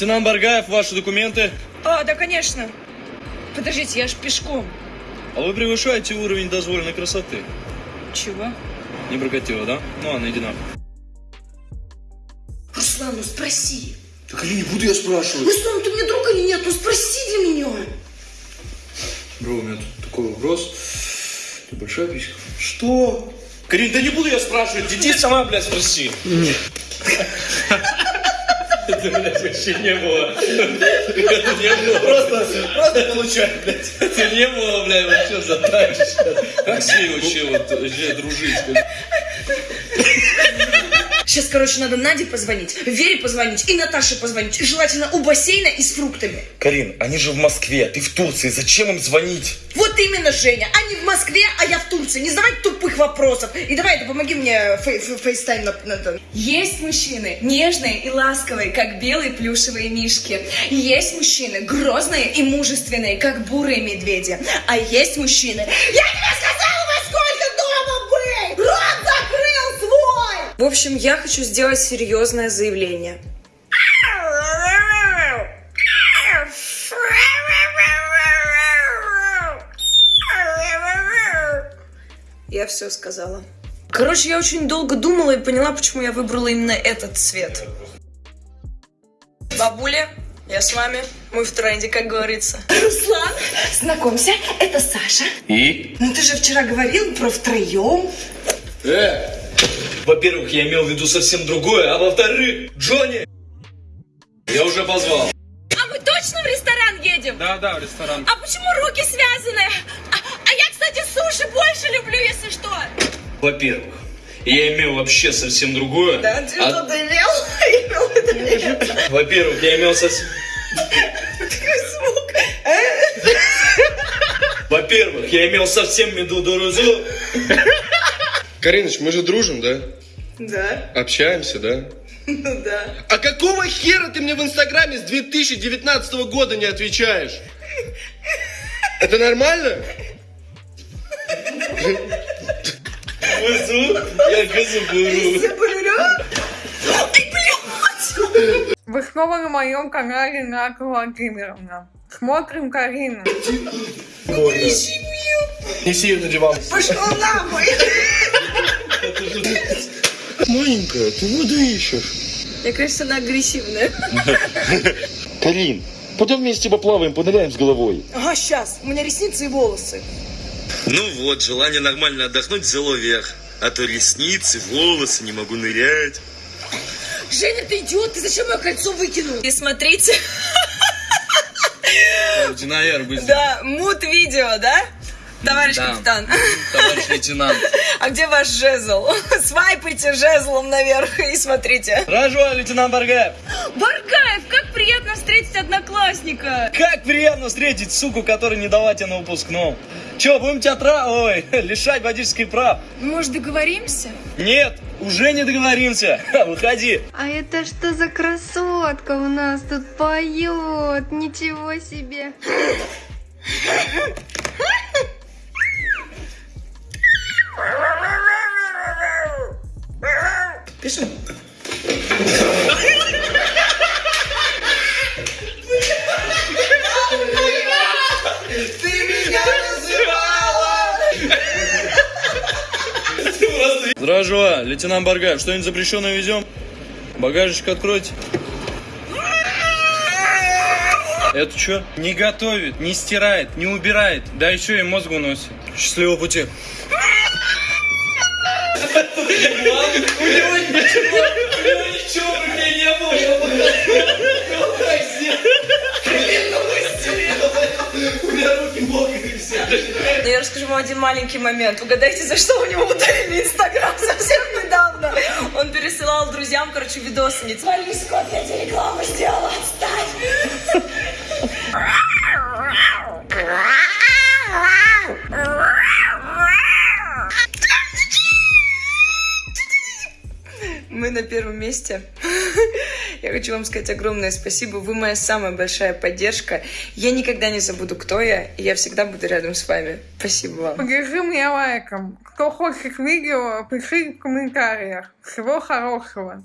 Лейтенант Баргаев, ваши документы. А, да, конечно. Подождите, я ж пешком. А вы превышаете уровень дозволенной красоты. Чего? Не прокатило, да? Ну ладно, иди нахуй. Руслан, ну спроси. Так или не буду я спрашивать. Руслан, ты мне друг или нет? Ну спроси для меня. Бро, у меня тут такой вопрос. Ты большая писька? Что? Карин, да не буду я спрашивать, детей сама, блядь, спроси. Это, блядь, вообще не было. Это не было. Просто, просто получай, блядь. Это не было, блядь, вообще задача. Как с ней вообще вот вообще дружить? Сейчас, короче, надо Наде позвонить, Вере позвонить и Наташе позвонить. И желательно у бассейна и с фруктами. Карин, они же в Москве, ты в Турции, зачем им звонить? Вот именно, Женя. Они в Москве, а я в Турции. Не задавай тупых вопросов. И давай, это помоги мне фей- фей- FaceTime на, на- на- Есть мужчины нежные и ласковые, как белые плюшевые мишки. Есть мужчины грозные и мужественные, как бурые медведи. А есть мужчины... Я тебе сказала, В общем, я хочу сделать серьезное заявление. Я все сказала. Короче, я очень долго думала и поняла, почему я выбрала именно этот цвет. Бабуля, я с вами. Мы в тренде, как говорится. Руслан, знакомься, это Саша. И? Ну ты же вчера говорил про втроем. Э! Во-первых, я имел в виду совсем другое, а во-вторых, Джонни! Я уже позвал. А мы точно в ресторан едем? Да, да, в ресторан. А почему руки связаны? А, а я, кстати, суши больше люблю, если что. Во-первых, я имел вообще совсем другое. Да, ты А- что-то имел? Имел это нет. Во-первых, я имел совсем... Такой звук. Во-первых, я имел совсем меду дорозу. Кариныч, мы же дружим, да? Да, Общаемся, да? ну да. А какого хера ты мне в Инстаграме с 2019 года не отвечаешь? Это нормально? Вызу, я газу беру. Вы снова на моем канале Ната Владимировна. Смотрим Карину. Неси ее на диван. Пошел нахуй. Маленькая, ты воду ищешь. Мне кажется, она агрессивная. Карин, пойдем вместе поплаваем, поныряем с головой. Ага, сейчас. У меня ресницы и волосы. Ну вот, желание нормально отдохнуть взяло верх. А то ресницы, волосы, не могу нырять. Женя, ты идиот, ты зачем мое кольцо выкинул? И смотрите, быстро. да, мут видео, да? Товарищ Да. капитан. Товарищ лейтенант. А где ваш жезл? Свайпайте жезлом наверх и смотрите. Здравствуй, лейтенант Баргаев. Баргаев, как приятно встретить одноклассника. Как приятно встретить суку, которая не дала тебе на выпускном. Че, будем тебя тра... Ой, лишать водительских прав? Может, договоримся? Нет, уже не договоримся. Выходи. А это что за красотка у нас тут поет? Ничего себе. Пишем. Здравствуй, лейтенант Баргаев. Что-нибудь запрещенное везем? Багажечек откройте. Это что? Не готовит, не стирает, не убирает, да еще и мозг уносит. Счастливого пути. У него ничего в руке не было. У меня руки мокрые все. Но я расскажу вам один маленький момент. Угадайте, за что у него удалили Инстаграм совсем недавно. Он пересылал друзьям, короче, видосы. Не скот, я тебе рекламу сделала, отстань. На первом месте. Я хочу вам сказать огромное спасибо. Вы моя самая большая поддержка. Я никогда не забуду, кто я, и я всегда буду рядом с вами. Спасибо вам. Поддержи меня лайком. Кто хочет видео, пиши в комментариях. Всего хорошего.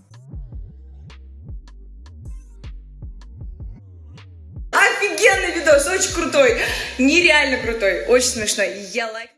офигенный видос, очень крутой, нереально крутой, очень смешной. Я лайк.